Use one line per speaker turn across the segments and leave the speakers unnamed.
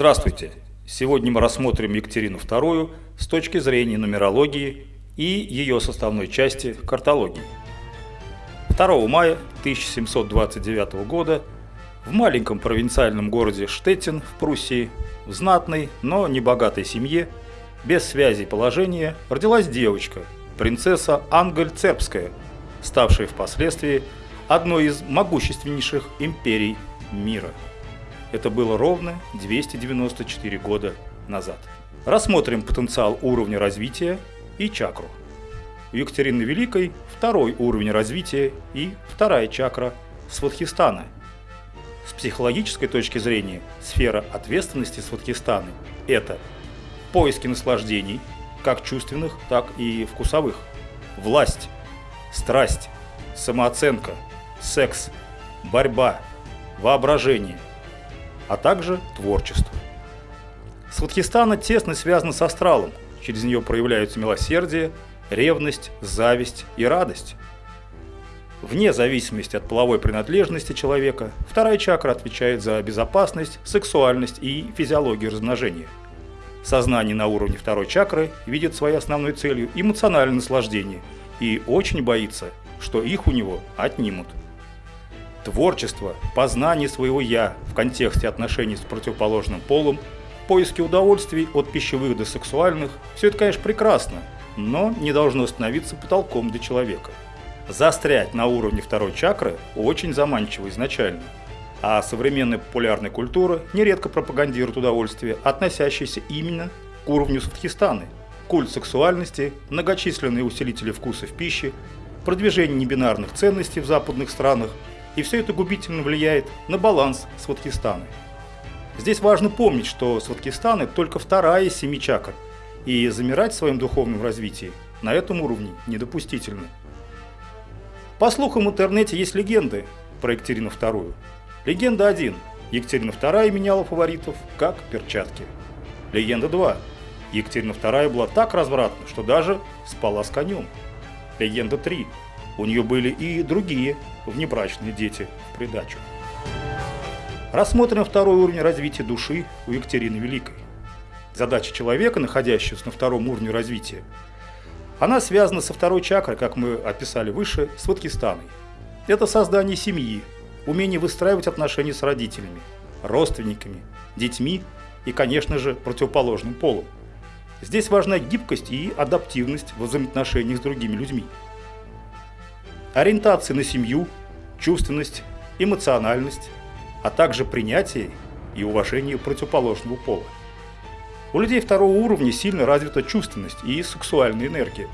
Здравствуйте! Сегодня мы рассмотрим Екатерину II с точки зрения нумерологии и ее составной части картологии. 2 мая 1729 года в маленьком провинциальном городе Штеттин в Пруссии в знатной, но небогатой семье, без связи положения, родилась девочка, принцесса Ангель Цербская, ставшая впоследствии одной из могущественнейших империй мира. Это было ровно 294 года назад. Рассмотрим потенциал уровня развития и чакру. У Екатерины Великой второй уровень развития и вторая чакра Сватхистана. С психологической точки зрения сфера ответственности Сватхистаны – это поиски наслаждений, как чувственных, так и вкусовых, власть, страсть, самооценка, секс, борьба, воображение, а также творчество. Сватхистана тесно связана с астралом, через нее проявляются милосердие, ревность, зависть и радость. Вне зависимости от половой принадлежности человека, вторая чакра отвечает за безопасность, сексуальность и физиологию размножения. Сознание на уровне второй чакры видит своей основной целью эмоциональное наслаждение и очень боится, что их у него отнимут. Творчество, познание своего «я» в контексте отношений с противоположным полом, поиски удовольствий от пищевых до сексуальных – все это, конечно, прекрасно, но не должно становиться потолком для человека. Застрять на уровне второй чакры очень заманчиво изначально, а современная популярная культура нередко пропагандирует удовольствие, относящееся именно к уровню Садхистаны. Культ сексуальности, многочисленные усилители вкуса в пище, продвижение небинарных ценностей в западных странах, и все это губительно влияет на баланс Сватхистаны. Здесь важно помнить, что Сватхистаны только вторая из семи чакр – и замирать в своем духовном развитии на этом уровне недопустительно. По слухам в интернете есть легенды про Екатерину II. Легенда 1. Екатерина II меняла фаворитов как перчатки. Легенда 2. Екатерина II была так развратна, что даже спала с конем. Легенда 3. У нее были и другие внебрачные дети в придачу. Рассмотрим второй уровень развития души у Екатерины Великой задача человека, находящегося на втором уровне развития, она связана со второй чакрой, как мы описали выше, с Ваткистаной. Это создание семьи, умение выстраивать отношения с родителями, родственниками, детьми и, конечно же, противоположным полом. Здесь важна гибкость и адаптивность в взаимоотношениях с другими людьми. Ориентация на семью, чувственность, эмоциональность, а также принятие и уважение противоположного пола. У людей второго уровня сильно развита чувственность и сексуальная энергия.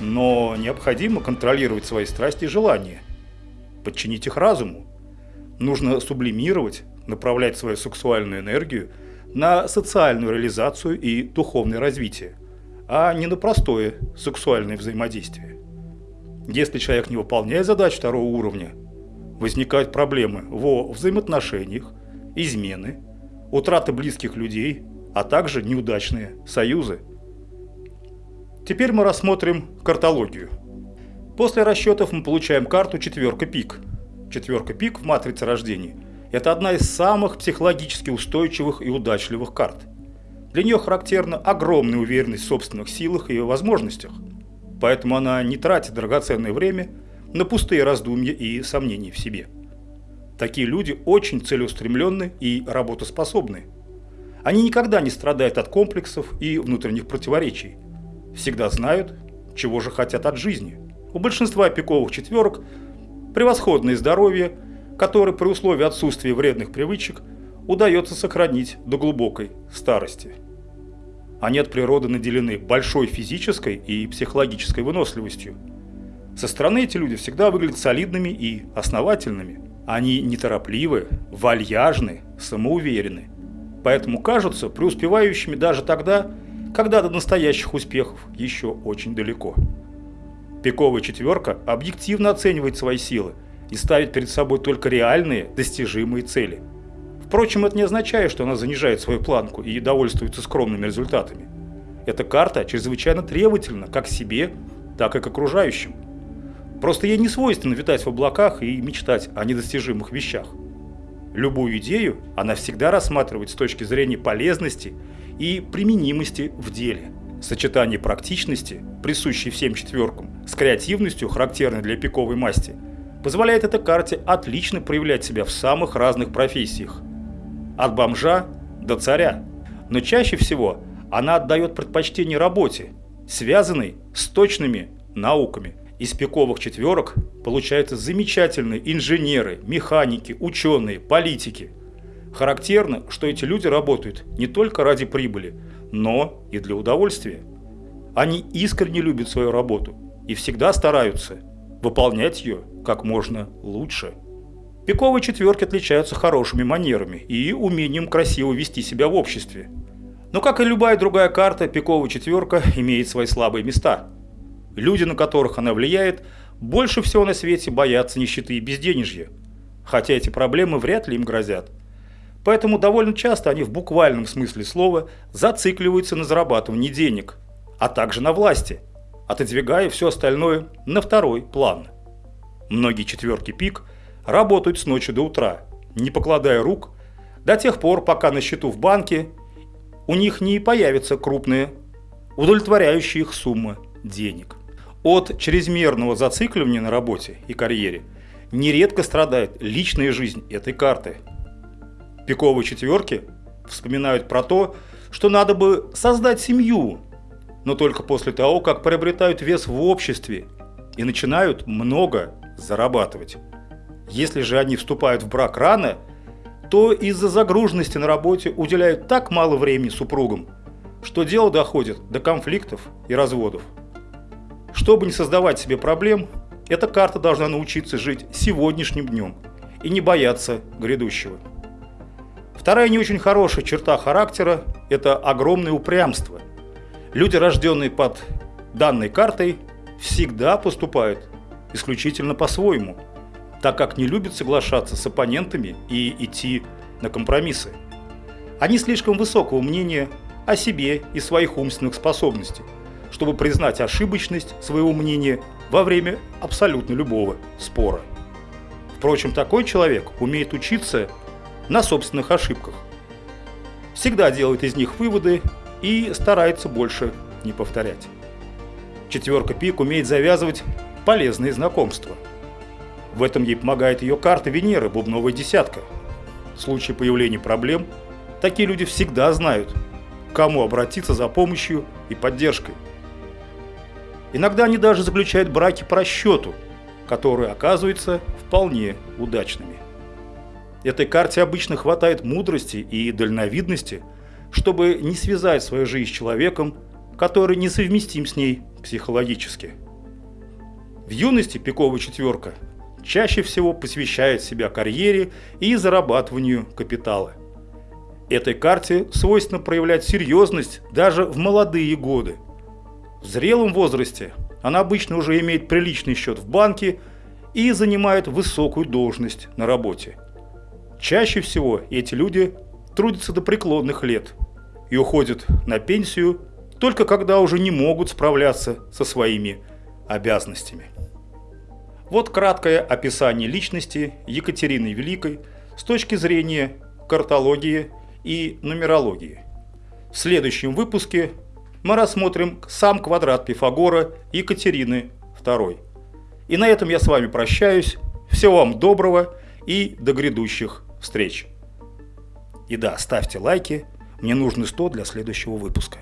Но необходимо контролировать свои страсти и желания, подчинить их разуму. Нужно сублимировать, направлять свою сексуальную энергию на социальную реализацию и духовное развитие, а не на простое сексуальное взаимодействие. Если человек не выполняет задач второго уровня, возникают проблемы во взаимоотношениях, измены, утрата близких людей – а также неудачные союзы. Теперь мы рассмотрим картологию. После расчетов мы получаем карту четверка пик. Четверка пик в матрице рождения – это одна из самых психологически устойчивых и удачливых карт. Для нее характерна огромная уверенность в собственных силах и возможностях, поэтому она не тратит драгоценное время на пустые раздумья и сомнения в себе. Такие люди очень целеустремленны и работоспособны – они никогда не страдают от комплексов и внутренних противоречий. Всегда знают, чего же хотят от жизни. У большинства пиковых четверок превосходное здоровье, которое при условии отсутствия вредных привычек удается сохранить до глубокой старости. Они от природы наделены большой физической и психологической выносливостью. Со стороны эти люди всегда выглядят солидными и основательными. Они неторопливы, вальяжны, самоуверены – поэтому кажутся преуспевающими даже тогда, когда до настоящих успехов еще очень далеко. Пиковая четверка объективно оценивает свои силы и ставит перед собой только реальные, достижимые цели. Впрочем, это не означает, что она занижает свою планку и довольствуется скромными результатами. Эта карта чрезвычайно требовательна как себе, так и к окружающим. Просто ей не свойственно витать в облаках и мечтать о недостижимых вещах. Любую идею она всегда рассматривает с точки зрения полезности и применимости в деле. Сочетание практичности, присущей всем четверкам, с креативностью, характерной для пиковой масти, позволяет этой карте отлично проявлять себя в самых разных профессиях. От бомжа до царя. Но чаще всего она отдает предпочтение работе, связанной с точными науками. Из пиковых четверок получаются замечательные инженеры, механики, ученые, политики. Характерно, что эти люди работают не только ради прибыли, но и для удовольствия. Они искренне любят свою работу и всегда стараются выполнять ее как можно лучше. Пиковые четверки отличаются хорошими манерами и умением красиво вести себя в обществе. Но как и любая другая карта, пиковая четверка имеет свои слабые места. Люди, на которых она влияет, больше всего на свете боятся нищеты и безденежья, хотя эти проблемы вряд ли им грозят. Поэтому довольно часто они в буквальном смысле слова зацикливаются на зарабатывании денег, а также на власти, отодвигая все остальное на второй план. Многие четверки пик работают с ночи до утра, не покладая рук, до тех пор, пока на счету в банке у них не появятся крупные, удовлетворяющие их суммы денег. От чрезмерного зацикливания на работе и карьере нередко страдает личная жизнь этой карты. Пиковые четверки вспоминают про то, что надо бы создать семью, но только после того, как приобретают вес в обществе и начинают много зарабатывать. Если же они вступают в брак рано, то из-за загруженности на работе уделяют так мало времени супругам, что дело доходит до конфликтов и разводов. Чтобы не создавать себе проблем, эта карта должна научиться жить сегодняшним днем и не бояться грядущего. Вторая не очень хорошая черта характера – это огромное упрямство. Люди, рожденные под данной картой, всегда поступают исключительно по-своему – так как не любят соглашаться с оппонентами и идти на компромиссы. Они слишком высокого мнения о себе и своих умственных способностях, чтобы признать ошибочность своего мнения во время абсолютно любого спора. Впрочем, такой человек умеет учиться на собственных ошибках. Всегда делает из них выводы и старается больше не повторять. Четверка пик умеет завязывать полезные знакомства – в этом ей помогает ее карта Венеры, бубновая десятка. В случае появления проблем, такие люди всегда знают, к кому обратиться за помощью и поддержкой. Иногда они даже заключают браки по расчету, которые оказываются вполне удачными. Этой карте обычно хватает мудрости и дальновидности, чтобы не связать свою жизнь с человеком, который несовместим с ней психологически. В юности пиковая четверка чаще всего посвящает себя карьере и зарабатыванию капитала. Этой карте свойственно проявлять серьезность даже в молодые годы. В зрелом возрасте она обычно уже имеет приличный счет в банке и занимает высокую должность на работе. Чаще всего эти люди трудятся до преклонных лет и уходят на пенсию только когда уже не могут справляться со своими обязанностями. Вот краткое описание личности Екатерины Великой с точки зрения картологии и нумерологии. В следующем выпуске мы рассмотрим сам квадрат Пифагора Екатерины II. И на этом я с вами прощаюсь. Всего вам доброго и до грядущих встреч. И да, ставьте лайки, мне нужны 100 для следующего выпуска.